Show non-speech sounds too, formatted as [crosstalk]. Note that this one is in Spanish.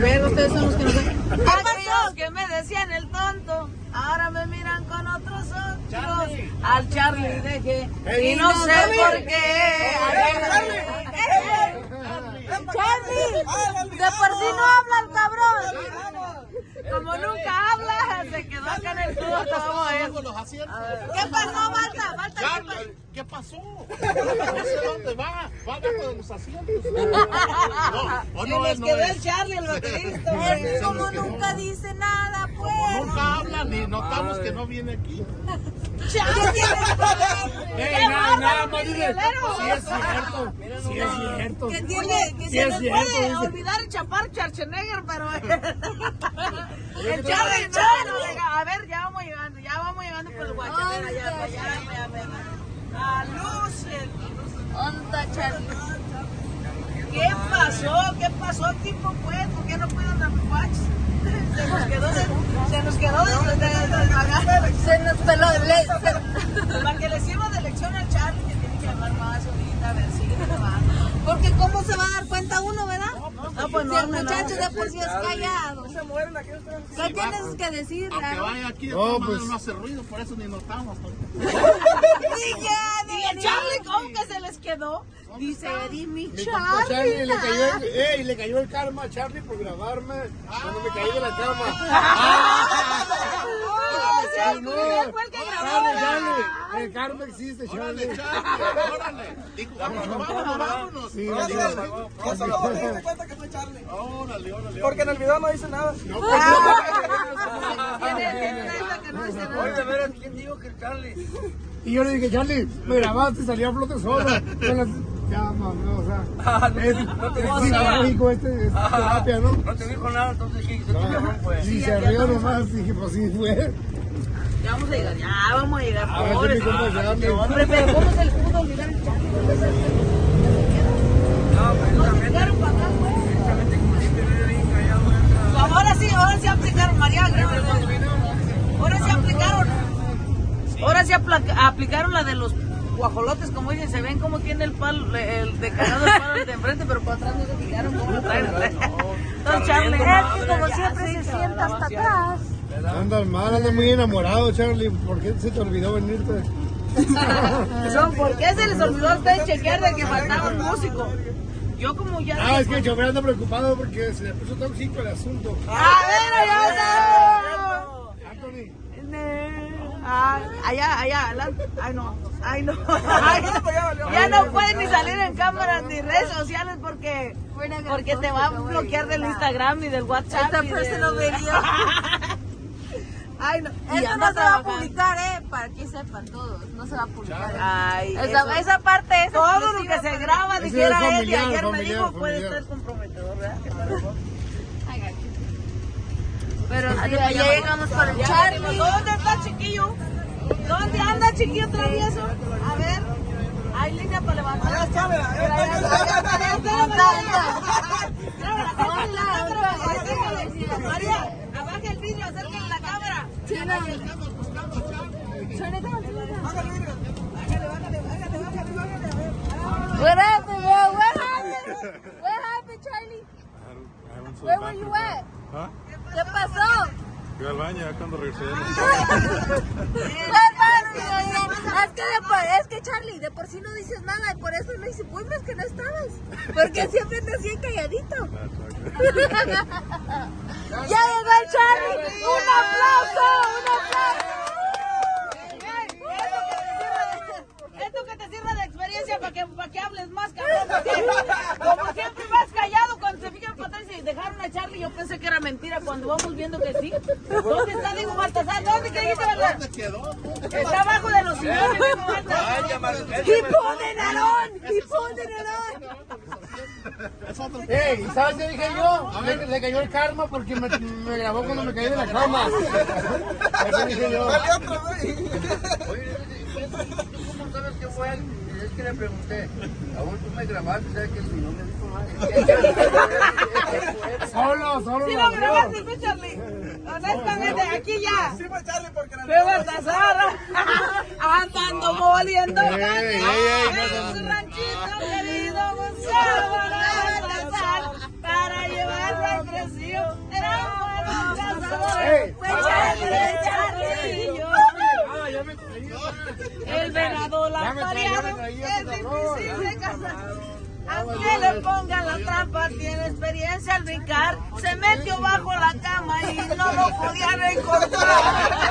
Pero ustedes son los que. Aquellos que me decían el tonto, ahora me miran con otros ojos. Charlie. Al Charlie dejé. Ey, Y no sé Charlie. por qué. Charlie, de por sí no habla el cabrón. Como nunca el tubo. Vamos a ver. Con los asientos. ¿Qué pasó, Marta? Marta. Charlie, ¿qué pasó? No sé dónde va. Va abajo de los asientos. [laughs] No, o no, nos no es. Charlie, el baterista. Es güey. como nunca dice nada, pues. Nunca habla ni notamos que no viene aquí. ¡Qué nada, bárbaro, nada más sí es cierto, sí es cierto. Que tiene, que se es cierto, puede olvidar chapar Schwarzenegger, pero [laughs] el Charlie, no, no, venga, a ver, ya vamos llegando, ya vamos llegando por el guachanera, ya, ya, ya, ya, ya. A Lucien. Onda, Charlie. ¿Qué pasó? ¿Qué pasó, tipo, pues? ¿Por qué no pueden dar watch? Se nos quedó de, se nos quedó de, de, de, de- Se nos peló. se- para que le sirva de lección al Charlie, que tiene que hablar más ahorita, a ver, sigue grabando. Porque cómo se va a dar cuenta uno. No, pues Si no, el no, no. muchacho de por sí es callado. ¿Qué tienes que decir, Aunque vaya aquí, de No, pues. no hace ruido, por eso ni notamos. [laughs] [laughs] Y el Charlie, ¿cómo que se les quedó? Dice Eddie, mi Charlie. Charlie le cayó, el, ey, le cayó el karma a Charlie por grabarme cuando me caí de la cama. [laughs] Ay, no. ¿quién fue el que grabó? Charlie, Charlie, el karma existe, Órale, Charlie. Charlie, órale. Dijo, vámonos, vámonos, vámonos. Sí, sí. órale. ¿Cómo cómo te diste cuenta que fue Charlie? Órale, órale. Porque en el video no dice nada. No, no dice nada. Oye, de veras, ¿quién dijo que el Charlie? Y yo le dije, Charlie, me grabaste y salía a flote solo. [laughs] Llamas, ¿no? O sea, Ah, no, es, no te dijo nada. este, es terapia, ¿no? No te dijo nada, entonces ¿qué hizo? ¿Qué cabrón fue? Y se rió nomás, dije, pues sí fue. Ya vamos a llegar, ya vamos a llegar. A ver si Pobre. mi compa Charlie. Hombre, [laughs] pero ¿cómo se le pudo olvidar el Charlie? No, precisamente, Llegaron para acá, pues. güey. Ahora sí, ahora sí aplicaron, María. Ahora sí aplicaron. Ahora sí aplicaron la de los guajolotes, como dicen, se ven como tiene el palo, el de cagado el palo el de enfrente, pero para atrás no se fijaron cómo lo traen. Don Charlie. Como siempre se sienta hasta atrás. Andas mal, andas muy enamorado, Charlie. ¿Por qué se te olvidó venirte? [laughs] No, ¿Por qué se les olvidó a ustedes chequear de que faltaba un músico? Yo como ya... Ah, es que el chofer anda preocupado porque se le puso tóxico el asunto. ¡A ver, allá Anthony. Ah, allá, allá. Ay, no. Ay, no. Ay, [laughs] ya no puedes ni salir en cámaras ni redes sociales porque, porque te va a bloquear del Instagram y del WhatsApp. Esta y personal del- video. Ay, no. Y Eso no se va a publicar, ¿eh? Para que sepan todos. No se va a publicar. Ay, Esa, eso- esa parte es todo lo que se para- graba, dijera es él, y familiar, ayer me familiar, dijo, puede familiar. estar comprometedor, ¿verdad? Ay, gacho. Pero sí, ya llegamos con el Charlie. ¿Dónde está chiquillo? ¿Dónde anda chiquillo travieso? A ver. Hay línea para levantar. Ahí está, mira, [laughs] ahí está, ahí está. María, abaja el vidrio, acércale la cámara. China. What happened, Charlie? Where were you at? ¿Ah? ¿Qué pasó? Cuando regresé. Es que, Charlie, de por sí no dices nada y por eso no hice es que no estabas. Porque siempre te hacía calladito. ¡Ya llegó el Charlie! ¡Un aplauso! ¡Un aplauso! Esto que te sirve de experiencia para que, para que hables más, cabrón. Como siempre vas callado cuando se fijan atrás y dejaron a Charlie. Yo pensé que era mentira cuando vamos viendo que sí. ¿Dónde está Diego Baltasar? ¿Dónde que dijiste, verdad? ¿Dónde quedó? Está abajo de los sillones, ¡Tipo de Narón! ¡Tipo de Narón! Ey, ¿y ¿sabes qué dije yo? Le, le cayó el karma porque me, me grabó cuando me caí de la cama. [laughs] Eso dije yo. Güey. ¿Cómo sabes que fue él? Es que le pregunté, aún tú me grabaste, ¿sabes que si no me dijo nada? [laughs] Solo, solo. Sí lo grabaste, tú, Charlie. Honestamente, aquí ya. Sí fue Charlie porque el Fue Baltasar. Andando moliendo. Ey, ey, ey, no, En su ranchito querido Gonzalo. Para llevarlo era cazador. Fue Charlie, Charlie. Ah. El venado es difícil de cazar. Aunque le pongan la trampa, tiene experiencia al brincar. Se metió bajo la cama y no lo podían encontrar.